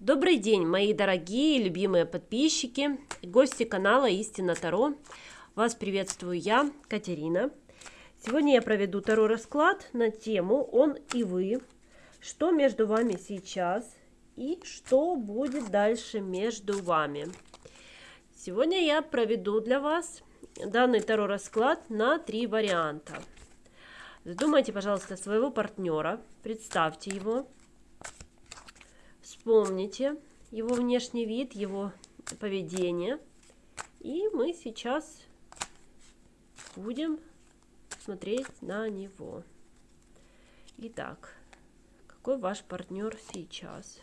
Добрый день, мои дорогие, любимые подписчики и гости канала Истина Таро. Вас приветствую я, Катерина. Сегодня я проведу Таро расклад на тему «Он и вы». Что между вами сейчас и что будет дальше между вами. Сегодня я проведу для вас данный Таро расклад на три варианта. Задумайте, пожалуйста, своего партнера, представьте его Вспомните его внешний вид, его поведение. И мы сейчас будем смотреть на него. Итак, какой ваш партнер сейчас?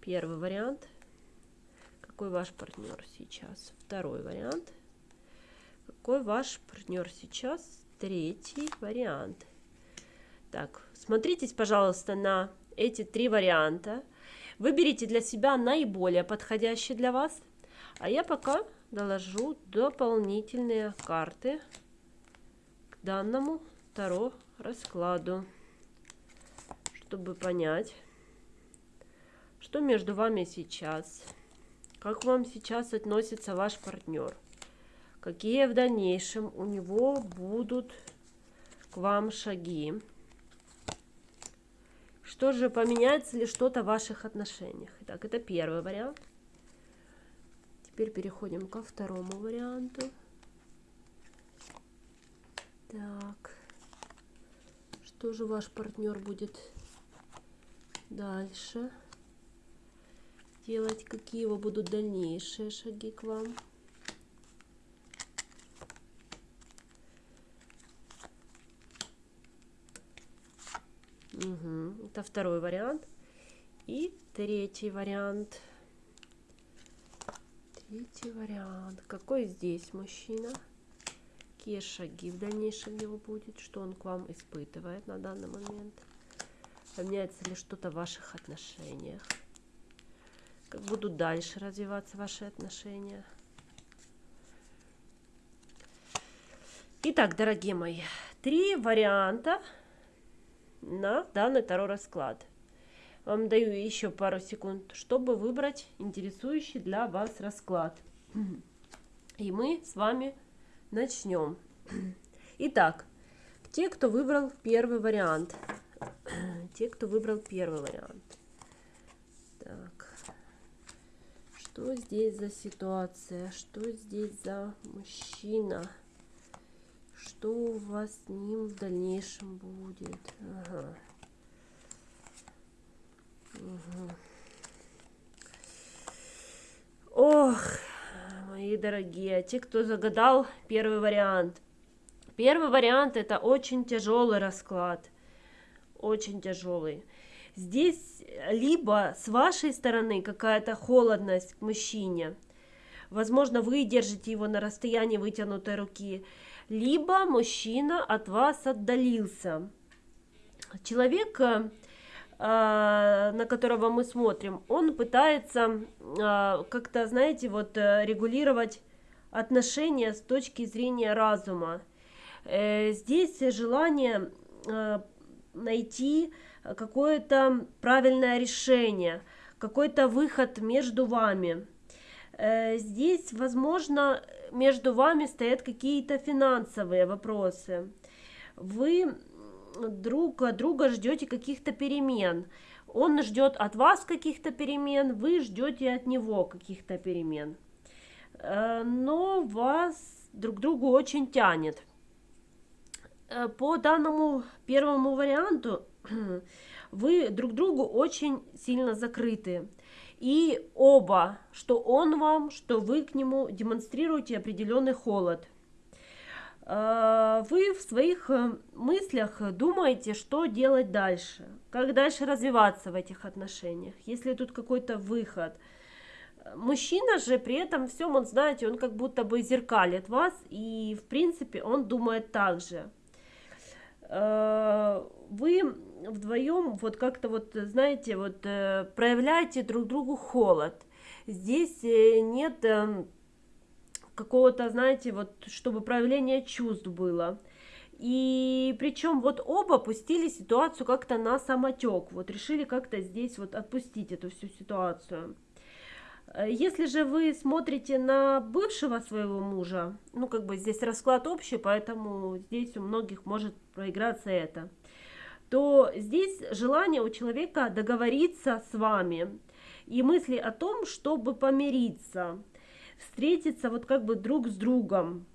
Первый вариант. Какой ваш партнер сейчас? Второй вариант. Какой ваш партнер сейчас? Третий вариант. Так, смотритесь, пожалуйста, на эти три варианта. Выберите для себя наиболее подходящий для вас. А я пока доложу дополнительные карты к данному Таро раскладу, чтобы понять, что между вами сейчас, как вам сейчас относится ваш партнер, какие в дальнейшем у него будут к вам шаги. Что же, поменяется ли что-то в ваших отношениях? Итак, это первый вариант. Теперь переходим ко второму варианту. Так. Что же ваш партнер будет дальше делать? Какие его будут дальнейшие шаги к вам? Угу. Это второй вариант. И третий вариант. Третий вариант. Какой здесь мужчина? Какие шаги в дальнейшем его будет? Что он к вам испытывает на данный момент? Поменяется ли что-то в ваших отношениях? Как будут дальше развиваться ваши отношения? Итак, дорогие мои, три варианта на данный Таро расклад. Вам даю еще пару секунд, чтобы выбрать интересующий для вас расклад. И мы с вами начнем. Итак, те, кто выбрал первый вариант. Те, кто выбрал первый вариант. Так. Что здесь за ситуация? Что здесь за мужчина? Что у вас с ним в дальнейшем будет. Ага. Угу. Ох, мои дорогие, те, кто загадал первый вариант. Первый вариант это очень тяжелый расклад. Очень тяжелый. Здесь либо с вашей стороны какая-то холодность к мужчине. Возможно, вы держите его на расстоянии вытянутой руки либо мужчина от вас отдалился. Человек, э, на которого мы смотрим, он пытается э, как-то, знаете, вот э, регулировать отношения с точки зрения разума. Здесь желание найти какое-то правильное решение, какой-то выход между вами. Здесь, возможно, между вами стоят какие-то финансовые вопросы. Вы друг от друга ждете каких-то перемен. Он ждет от вас каких-то перемен, вы ждете от него каких-то перемен. Э, но вас друг другу очень тянет. Э, по данному первому варианту вы друг другу очень сильно закрыты. И оба, что он вам, что вы к нему демонстрируете определенный холод. А, вы в своих э, мыслях думаете, что делать дальше, как дальше развиваться в этих отношениях, если тут какой-то выход. Мужчина же при этом всем, он, знаете, он как будто бы зеркалит вас, и в принципе он думает так же. Вдвоем вот как-то вот, знаете, вот э, проявляете друг другу холод. Здесь э, нет эм, какого-то, знаете, вот, чтобы проявление чувств было. И причем вот оба пустили ситуацию как-то на самотек. Вот решили как-то здесь вот отпустить эту всю ситуацию. Э, если же вы смотрите на бывшего своего мужа, ну как бы здесь расклад общий, поэтому здесь у многих может проиграться это, то здесь желание у человека договориться с вами и мысли о том, чтобы помириться, встретиться вот как бы друг с другом,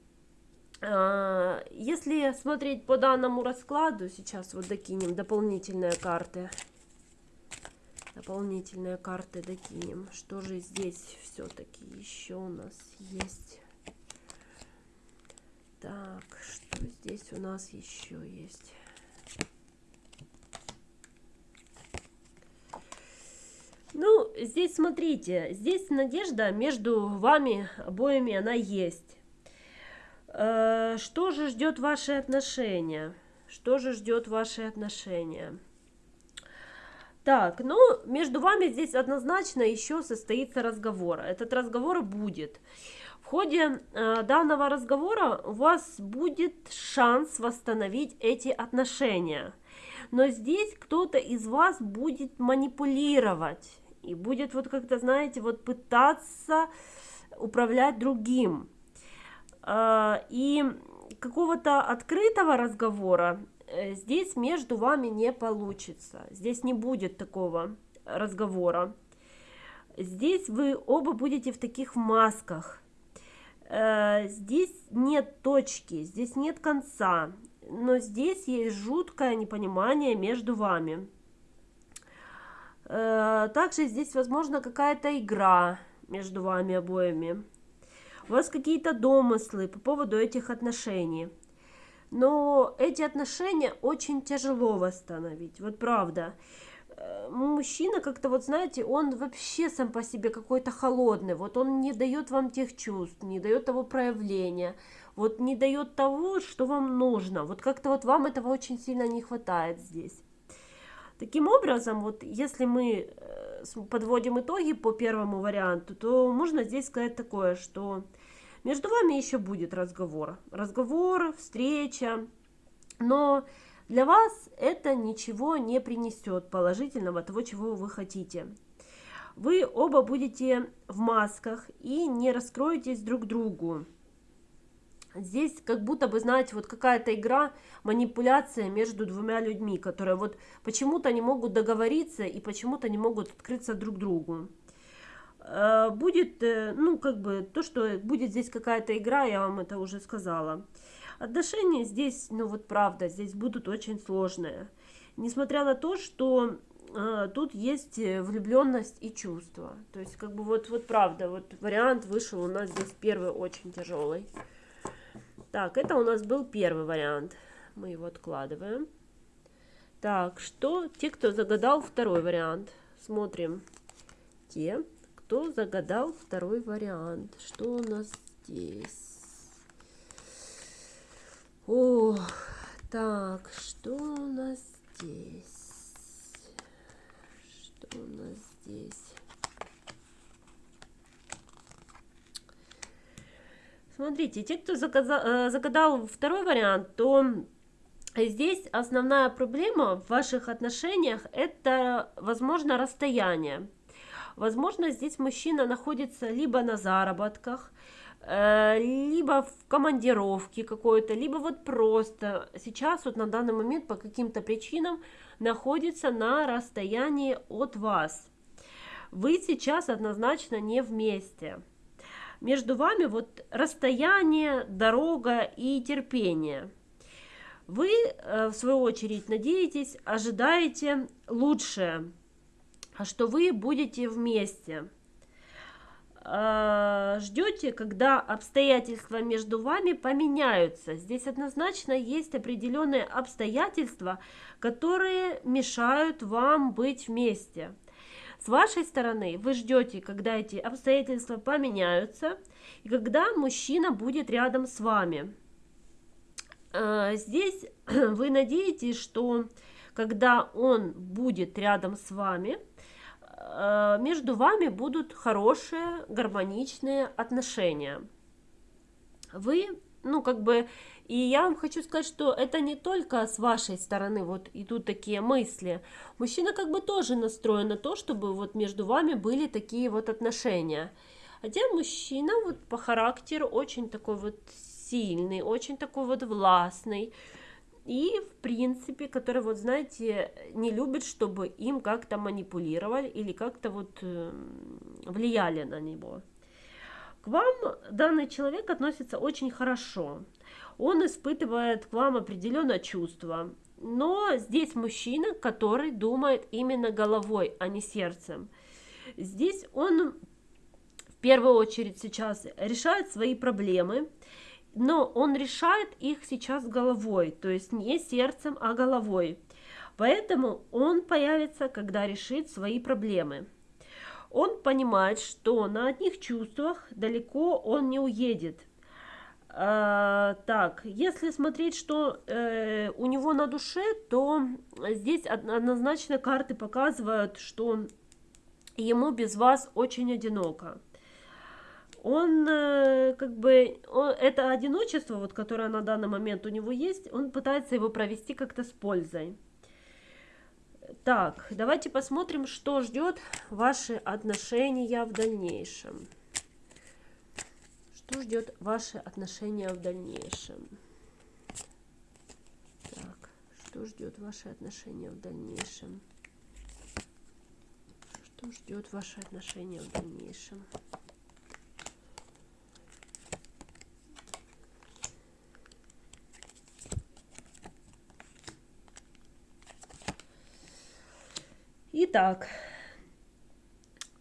а, если смотреть по данному раскладу, сейчас вот докинем дополнительные карты. Дополнительные карты докинем. Что же здесь все-таки еще у нас есть? Так, что здесь у нас еще есть? Ну, здесь смотрите, здесь надежда между вами обоими, она есть. Э, что же ждет ваши отношения? Что же ждет ваши отношения? Так, ну, между вами здесь однозначно еще состоится разговор. Этот разговор будет. В ходе э, данного разговора у вас будет шанс восстановить эти отношения. Но здесь кто-то из вас будет манипулировать и будет вот как-то, знаете, вот пытаться управлять другим. А, и какого-то открытого разговора э, здесь между вами не получится. Здесь не будет такого разговора. Здесь вы оба будете в таких масках. Э, здесь нет точки, здесь нет конца, но здесь есть жуткое непонимание между вами. Э, также здесь, возможно, какая-то игра между вами обоими у вас какие-то домыслы по поводу этих отношений. Но эти отношения очень тяжело восстановить, вот правда. Э, мужчина как-то, вот знаете, он вообще сам по себе какой-то холодный, вот он не дает вам тех чувств, не дает того проявления, вот не дает того, что вам нужно, вот как-то вот вам этого очень сильно не хватает здесь. Таким образом, вот если мы э, подводим итоги по первому варианту, то можно здесь сказать такое, что между вами еще будет разговор. Разговор, встреча. Но для вас это ничего не принесет положительного, того, чего вы хотите. Вы оба будете в масках и не раскроетесь друг другу. Здесь как будто бы, знаете, вот какая-то игра, манипуляция между двумя людьми, которые вот почему-то не могут договориться и почему-то не могут открыться друг другу. Э, будет, э, ну, как бы, то, что будет здесь какая-то игра, я вам это уже сказала. Отношения здесь, ну, вот правда, здесь будут очень сложные. Несмотря на то, что э, тут есть влюбленность и чувство. То есть, как бы, вот, вот правда, вот вариант вышел у нас здесь первый очень тяжелый. Так, это у нас был первый вариант. Мы его откладываем. Так, что те, кто загадал второй вариант? Смотрим. Те, кто загадал второй вариант. Что у нас здесь? О, так, что у нас здесь? Что у нас здесь? Смотрите, те, кто заказал, э, загадал второй вариант, то здесь основная проблема в ваших отношениях – это, возможно, расстояние. Возможно, здесь мужчина находится либо на заработках, э, либо в командировке какой-то, либо вот просто сейчас вот на данный момент по каким-то причинам находится на расстоянии от вас. Вы сейчас однозначно не вместе. Между вами вот расстояние, дорога и терпение. Вы, э, в свою очередь, надеетесь, ожидаете лучшее что вы будете вместе. А, ждете, когда обстоятельства между вами поменяются. Здесь однозначно есть определенные обстоятельства, которые мешают вам быть вместе. С вашей стороны вы ждете, когда эти обстоятельства поменяются, и когда мужчина будет рядом с вами. А, здесь вы надеетесь, что когда он будет рядом с вами, Э, между вами будут хорошие, гармоничные отношения. Вы ну, как бы, и я вам хочу сказать, что это не только с вашей стороны вот идут такие мысли. Мужчина как бы тоже настроен на то, чтобы вот между вами были такие вот отношения. Хотя мужчина вот по характеру очень такой вот сильный, очень такой вот властный. И, в принципе, который, вот, знаете, не любит, чтобы им как-то манипулировали или как-то вот э, влияли на него. К вам данный человек относится очень хорошо. Он испытывает к вам определенное чувство. Но здесь мужчина, который думает именно головой, а не сердцем. Здесь он в первую очередь сейчас решает свои проблемы, но он решает их сейчас головой, то есть не сердцем, а головой. Поэтому он появится, когда решит свои проблемы он понимает, что на одних чувствах далеко он не уедет. А, так, если смотреть, что э, у него на душе, то здесь однозначно карты показывают, что ему без вас очень одиноко. Он э, как бы это одиночество, вот которое на данный момент у него есть, он пытается его провести как-то с пользой. Так, давайте посмотрим, что ждет ваши отношения в дальнейшем. Что ждет ваши отношения в дальнейшем? Так, что ждет ваши отношения в дальнейшем? Что ждет ваши отношения в дальнейшем? Итак,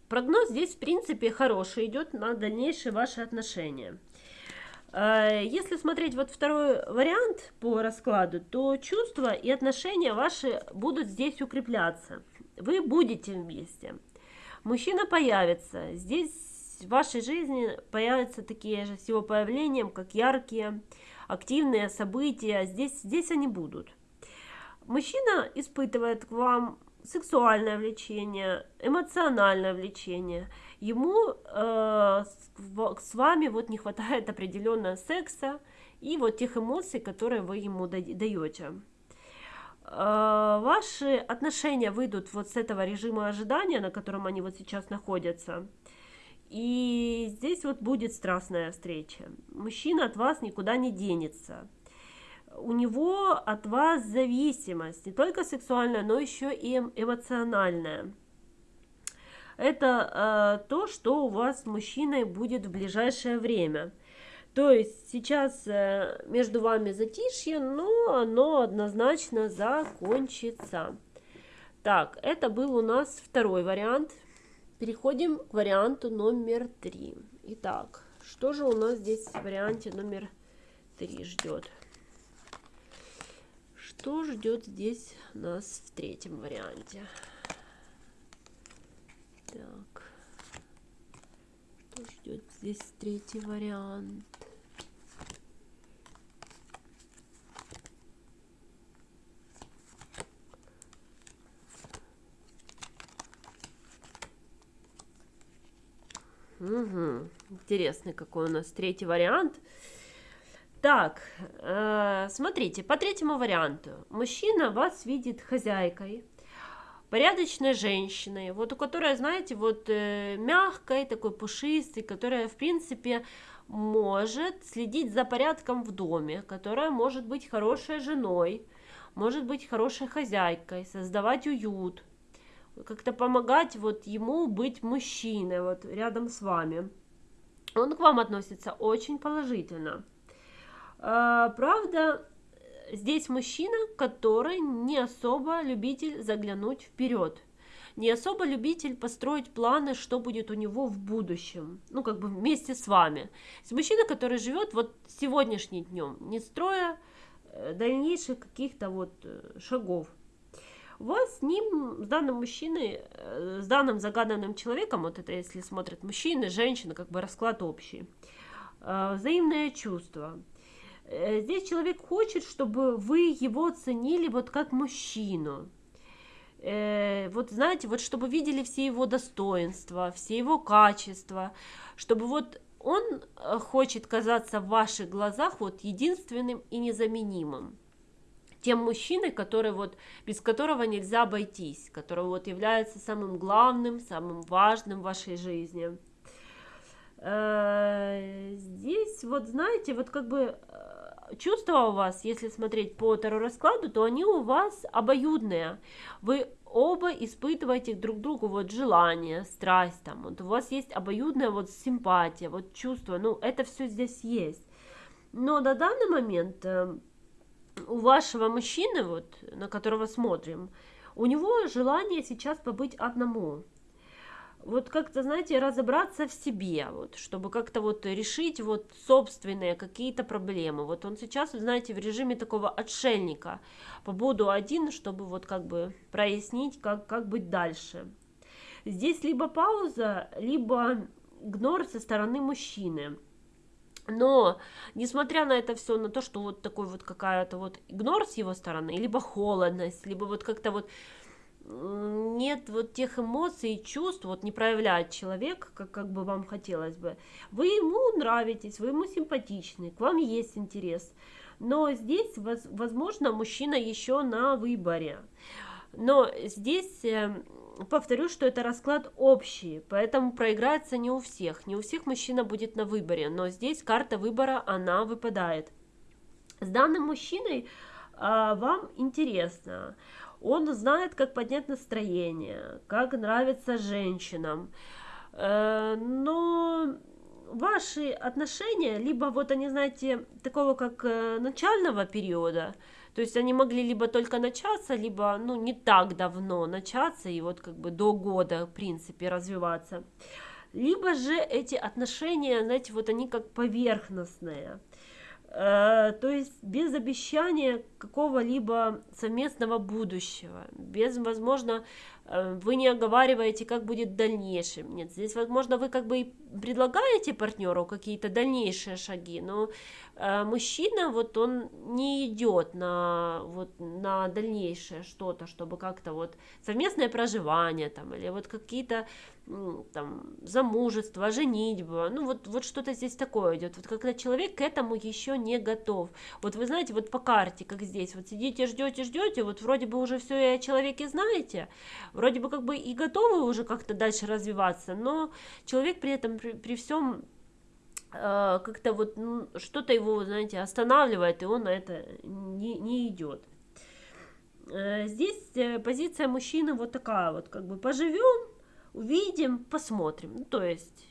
прогноз здесь, в принципе, хороший, идет на дальнейшие ваши отношения. Э, если смотреть вот второй вариант по раскладу, то чувства и отношения ваши будут здесь укрепляться. Вы будете вместе. Мужчина появится. Здесь в вашей жизни появятся такие же с его появлением, как яркие, активные события. Здесь, здесь они будут. Мужчина испытывает к вам сексуальное влечение, эмоциональное влечение. Ему э, с вами вот не хватает определенного секса и вот тех эмоций, которые вы ему даете. Э, ваши отношения выйдут вот с этого режима ожидания, на котором они вот сейчас находятся. И здесь вот будет страстная встреча. Мужчина от вас никуда не денется у него от вас зависимость, не только сексуальная, но еще и эм, эмоциональная. Это э, то, что у вас с мужчиной будет в ближайшее время. То есть сейчас э, между вами затишье, но оно однозначно закончится. Так, это был у нас второй вариант. Переходим к варианту номер три. Итак, что же у нас здесь в варианте номер три ждет? Что ждет здесь нас в третьем варианте? Так. Что ждет здесь третий вариант? Угу. Интересный какой у нас третий вариант. Так, э, смотрите, по третьему варианту. Мужчина вас видит хозяйкой, порядочной женщиной, вот у которой, знаете, вот э, мягкой, такой пушистой, которая, в принципе, может следить за порядком в доме, которая может быть хорошей женой, может быть хорошей хозяйкой, создавать уют, как-то помогать вот ему быть мужчиной вот рядом с вами. Он к вам относится очень положительно. А, правда, здесь мужчина, который не особо любитель заглянуть вперед, не особо любитель построить планы, что будет у него в будущем, ну, как бы вместе с вами. Это мужчина, который живет вот сегодняшним днем, не строя э, дальнейших каких-то вот э, шагов. У вас с ним, с данным мужчиной, э, с данным загаданным человеком, вот это если смотрят мужчины, женщины, как бы расклад общий, взаимное чувство – здесь человек хочет, чтобы вы его ценили вот как мужчину. Э, вот знаете, вот чтобы видели все его достоинства, все его качества, чтобы вот он э, хочет казаться в ваших глазах вот единственным и незаменимым тем мужчиной, который вот, без которого нельзя обойтись, который вот является самым главным, самым важным в вашей жизни. Э, здесь вот, знаете, вот как бы э, чувства у вас, если смотреть по Таро раскладу, то они у вас обоюдные. Вы оба испытываете друг другу вот желание, страсть, там, вот у вас есть обоюдная вот симпатия, вот чувство, ну, это все здесь есть. Но на данный момент э, у вашего мужчины, вот, на которого смотрим, у него желание сейчас побыть одному. Вот как-то, знаете, разобраться в себе, вот, чтобы как-то вот решить вот собственные какие-то проблемы. Вот он сейчас, знаете, в режиме такого отшельника. Побуду один, чтобы вот как бы прояснить, как, как быть дальше. Здесь либо пауза, либо игнор со стороны мужчины. Но, несмотря на это все, на то, что вот такой вот какая-то вот игнор с его стороны, либо холодность, либо вот как-то вот нет вот тех эмоций и чувств, вот не проявляет человек, как, как бы вам хотелось бы. Вы ему нравитесь, вы ему симпатичны, к вам есть интерес. Но здесь, возможно, мужчина еще на выборе. Но здесь эм, повторю, что это расклад общий, поэтому проиграется не у всех. Не у всех мужчина будет на выборе, но здесь карта выбора, она выпадает. С данным мужчиной а, вам интересно. Он знает, как поднять настроение, как нравится женщинам. Э, но ваши отношения, либо вот они, знаете, такого как э, начального периода, то есть они могли либо только начаться, либо, ну, не так давно начаться и вот как бы до года, в принципе, развиваться. Либо же эти отношения, знаете, вот они как поверхностные. Э, то есть без обещания какого-либо совместного будущего, без, возможно, э, вы не оговариваете, как будет в дальнейшем. Нет, здесь, возможно, вы как бы и предлагаете партнеру какие-то дальнейшие шаги, но э, мужчина, вот он не идет на, вот, на дальнейшее что-то, чтобы как-то вот совместное проживание там, или вот какие-то там, замужество, женитьба, ну вот, вот что-то здесь такое идет, вот когда человек к этому еще не готов. Вот вы знаете, вот по карте, как здесь, вот сидите, ждете, ждете, вот вроде бы уже все о человеке знаете, вроде бы как бы и готовы уже как-то дальше развиваться, но человек при этом, при, при всем э, как-то вот ну, что-то его, знаете, останавливает, и он на это не, не идет. Э, здесь э, позиция мужчины вот такая вот, как бы поживем, увидим, посмотрим. Ну, то есть,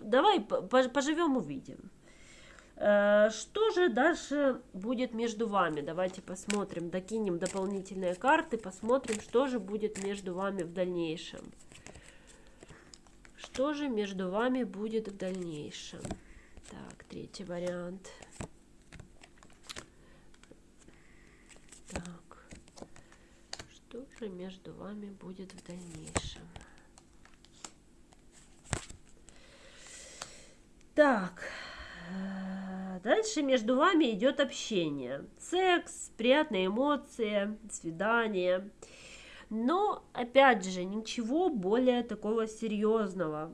давай поживем, увидим. Э, что же дальше будет между вами? Давайте посмотрим, докинем дополнительные карты, посмотрим, что же будет между вами в дальнейшем. Что же между вами будет в дальнейшем? Так, третий вариант. Так, что же между вами будет в дальнейшем? Так, э, дальше между вами идет общение. Секс, приятные эмоции, свидание. Но, опять же, ничего более такого серьезного.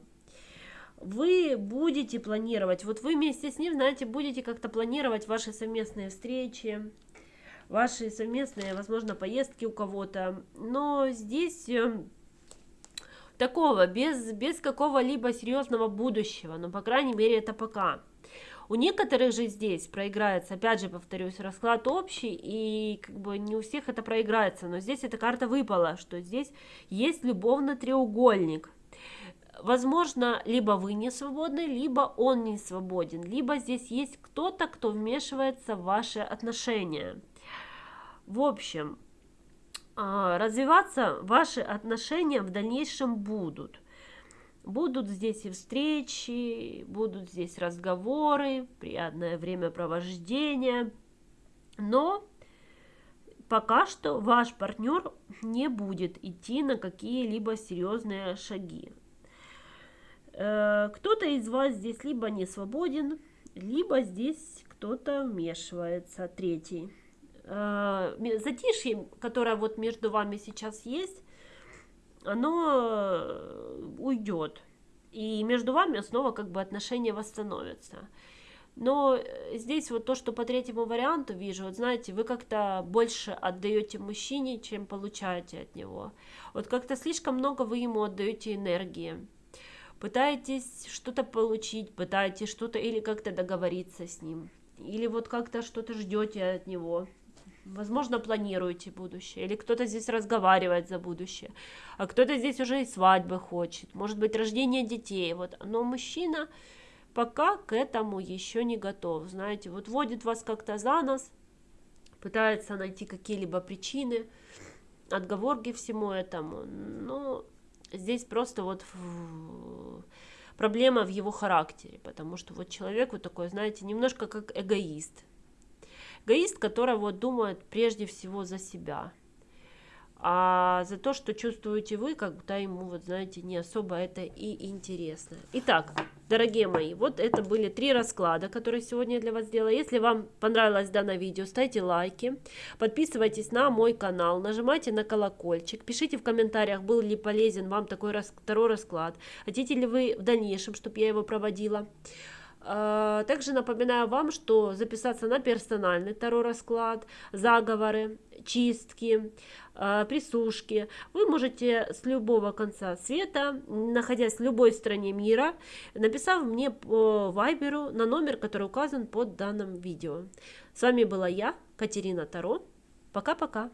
Вы будете планировать, вот вы вместе с ним, знаете, будете как-то планировать ваши совместные встречи, ваши совместные, возможно, поездки у кого-то. Но здесь э, такого, без, без какого-либо серьезного будущего, но, по крайней мере, это пока. У некоторых же здесь проиграется, опять же, повторюсь, расклад общий, и как бы не у всех это проиграется, но здесь эта карта выпала, что здесь есть любовный треугольник. Возможно, либо вы не свободны, либо он не свободен, либо здесь есть кто-то, кто вмешивается в ваши отношения. В общем, развиваться ваши отношения в дальнейшем будут. Будут здесь и встречи, будут здесь разговоры, приятное времяпровождение. Но пока что ваш партнер не будет идти на какие-либо серьезные шаги. Э, кто-то из вас здесь либо не свободен, либо здесь кто-то вмешивается, третий э, затишье, которое вот между вами сейчас есть, оно э, уйдет. и между вами снова как бы отношения восстановятся. Но э, здесь вот то, что по третьему варианту вижу, вот знаете, вы как-то больше отдаете мужчине, чем получаете от него. Вот как-то слишком много вы ему отдаете энергии. Пытаетесь что-то получить, пытаетесь что-то или как-то договориться с ним. Или вот как-то что-то ждете от него. Возможно, планируете будущее, или кто-то здесь разговаривает за будущее, а кто-то здесь уже и свадьбы хочет, может быть, рождение детей. Вот. Но мужчина пока к этому еще не готов. Знаете, вот водит вас как-то за нос, пытается найти какие-либо причины, отговорки всему этому. Но здесь просто вот проблема в его характере, потому что вот человек вот такой, знаете, немножко как эгоист. Эгоист, который вот думает прежде всего за себя. А за то, что чувствуете вы, когда ему, вот знаете, не особо это и интересно. Итак, дорогие мои, вот это были три расклада, которые сегодня я для вас сделала. Если вам понравилось данное видео, ставьте лайки, подписывайтесь на мой канал, нажимайте на колокольчик, пишите в комментариях, был ли полезен вам такой второй расклад, хотите ли вы в дальнейшем, чтобы я его проводила. А, также напоминаю вам, что записаться на персональный второй расклад, заговоры, чистки, а, присушки вы можете с любого конца света, находясь в любой стране мира, написав мне по вайберу на номер, который указан под данным видео. С вами была я, Катерина Таро. Пока-пока.